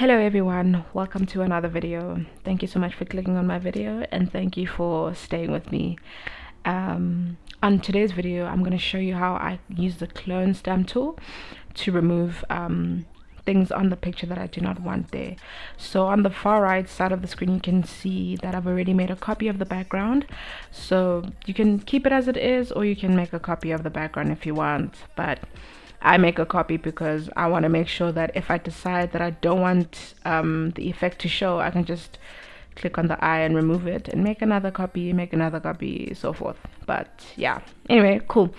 hello everyone. Welcome to another video. Thank you so much for clicking on my video and thank you for staying with me. Um, on today's video I'm going to show you how I use the clone stamp tool to remove um, things on the picture that I do not want there. So on the far right side of the screen you can see that I've already made a copy of the background. So you can keep it as it is or you can make a copy of the background if you want but I make a copy because I want to make sure that if I decide that I don't want um, the effect to show, I can just click on the eye and remove it and make another copy, make another copy, so forth. But yeah, anyway, cool.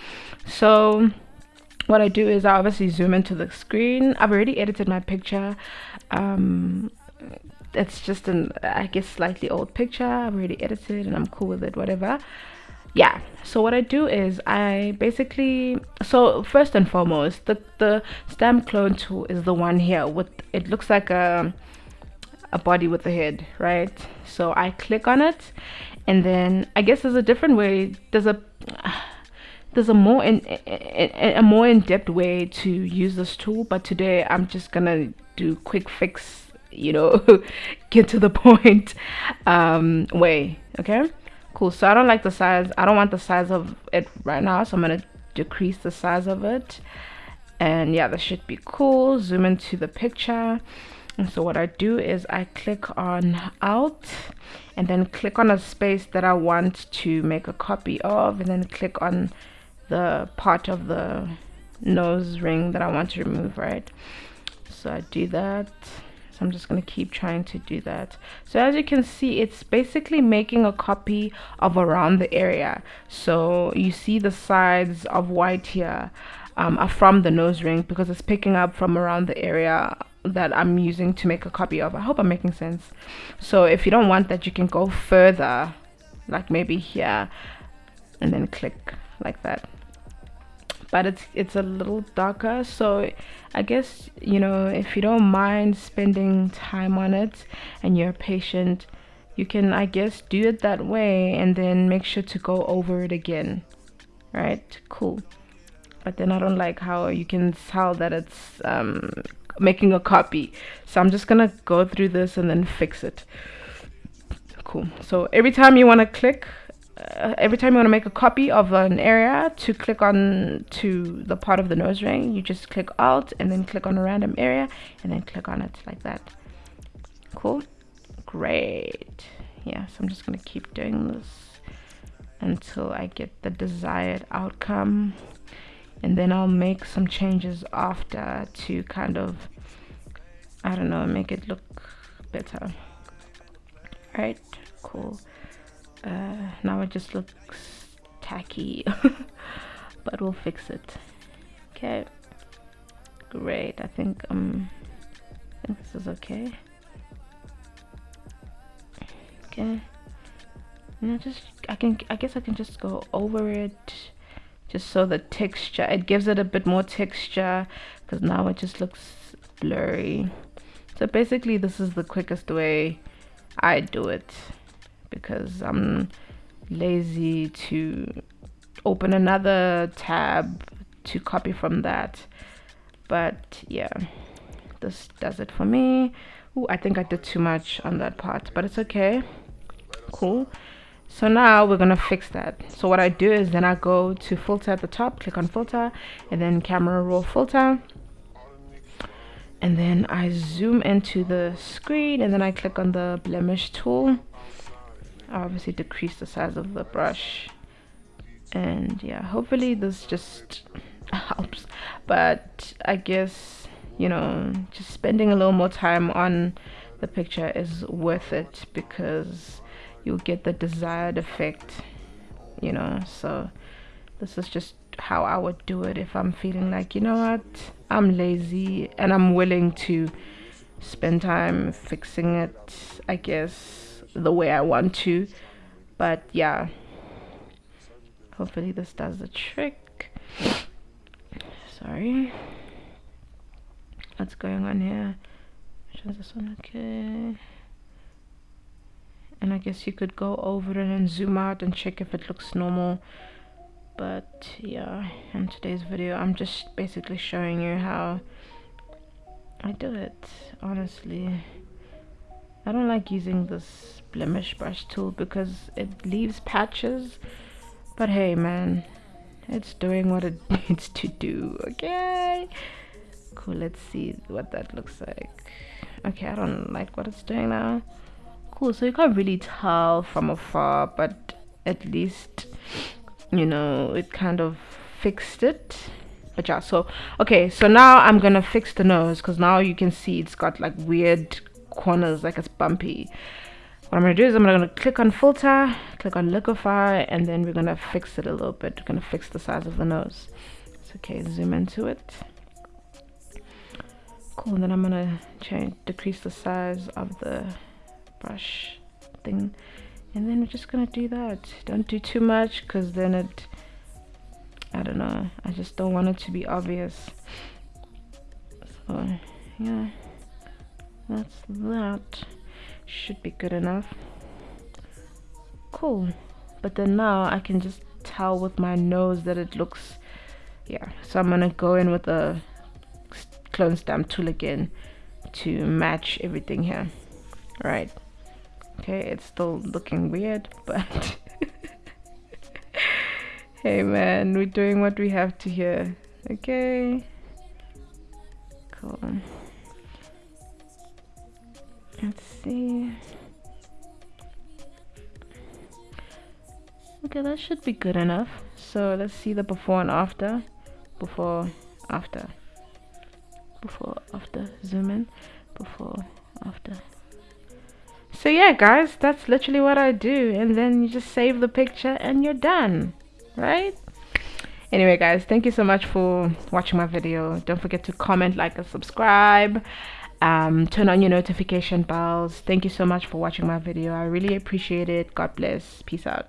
So what I do is I obviously zoom into the screen. I've already edited my picture. Um, it's just an, I guess, slightly old picture. I've already edited and I'm cool with it, whatever yeah. So what i do is i basically so first and foremost the the stamp clone tool is the one here with it looks like a a body with a head right? So i click on it and then i guess there's a different way there's a there's a more in, a, more in-depth way to use this tool but today i'm just gonna do quick fix you know get to the point um way okay cool. So i don't like the size i don't want the size of it right now so i'm gonna decrease the size of it. And yeah this should be cool. Zoom into the picture. And so what i do is i click on alt and then click on a space that i want to make a copy of and then click on the part of the nose ring that i want to remove right? So i do that I'm just going to keep trying to do that. So as you can see, it's basically making a copy of around the area. So you see the sides of white here um, are from the nose ring because it's picking up from around the area that I'm using to make a copy of. I hope I'm making sense. So if you don't want that, you can go further, like maybe here, and then click like that but it's it's a little darker. So I guess you know if you don't mind spending time on it and you're patient you can I guess do it that way and then make sure to go over it again right? Cool. But then I don't like how you can tell that it's um, making a copy. So I'm just gonna go through this and then fix it. Cool. So every time you want to click uh, every time you want to make a copy of an area to click on to the part of the nose ring you just click alt and then click on a random area and then click on it like that. Cool. Great. Yeah so I'm just gonna keep doing this until I get the desired outcome. And then I'll make some changes after to kind of I don't know make it look better. Right? Cool uh, now it just looks tacky but we'll fix it. Okay. Great. I think um I think this is okay. Okay. I just I can I guess I can just go over it just so the texture it gives it a bit more texture because now it just looks blurry. So basically this is the quickest way I do it because I'm lazy to open another tab to copy from that. But yeah this does it for me. Ooh, I think I did too much on that part but it's okay. Cool. So now we're gonna fix that. So what I do is then I go to filter at the top click on filter and then camera raw filter. And then I zoom into the screen and then I click on the blemish tool obviously decrease the size of the brush. And yeah hopefully this just helps. But I guess you know just spending a little more time on the picture is worth it because you'll get the desired effect you know. So this is just how I would do it if I'm feeling like you know what I'm lazy and I'm willing to spend time fixing it I guess the way I want to. But yeah. Hopefully this does the trick. Sorry. What's going on here? Is this one okay. And I guess you could go over it and zoom out and check if it looks normal. But yeah in today's video I'm just basically showing you how I do it honestly I don't like using this blemish brush tool because it leaves patches. But hey man it's doing what it needs to do okay? Cool let's see what that looks like. Okay I don't like what it's doing now. Cool so you can't really tell from afar but at least you know it kind of fixed it. But yeah so okay so now i'm gonna fix the nose because now you can see it's got like weird corners like it's bumpy. What i'm gonna do is i'm gonna click on filter click on liquify and then we're gonna fix it a little bit we're gonna fix the size of the nose. It's okay zoom into it. Cool and then i'm gonna change decrease the size of the brush thing. And then we're just gonna do that. Don't do too much because then it I don't know I just don't want it to be obvious. So yeah that's that should be good enough. Cool. But then now I can just tell with my nose that it looks yeah so I'm gonna go in with a clone stamp tool again to match everything here. Right. Okay it's still looking weird but hey man we're doing what we have to here. Okay. Cool let's see. Okay that should be good enough. So let's see the before and after. Before after. Before after. Zoom in. Before after. So yeah guys that's literally what I do. And then you just save the picture and you're done right? Anyway guys thank you so much for watching my video. Don't forget to comment like and subscribe um, turn on your notification bells. Thank you so much for watching my video. I really appreciate it. God bless. Peace out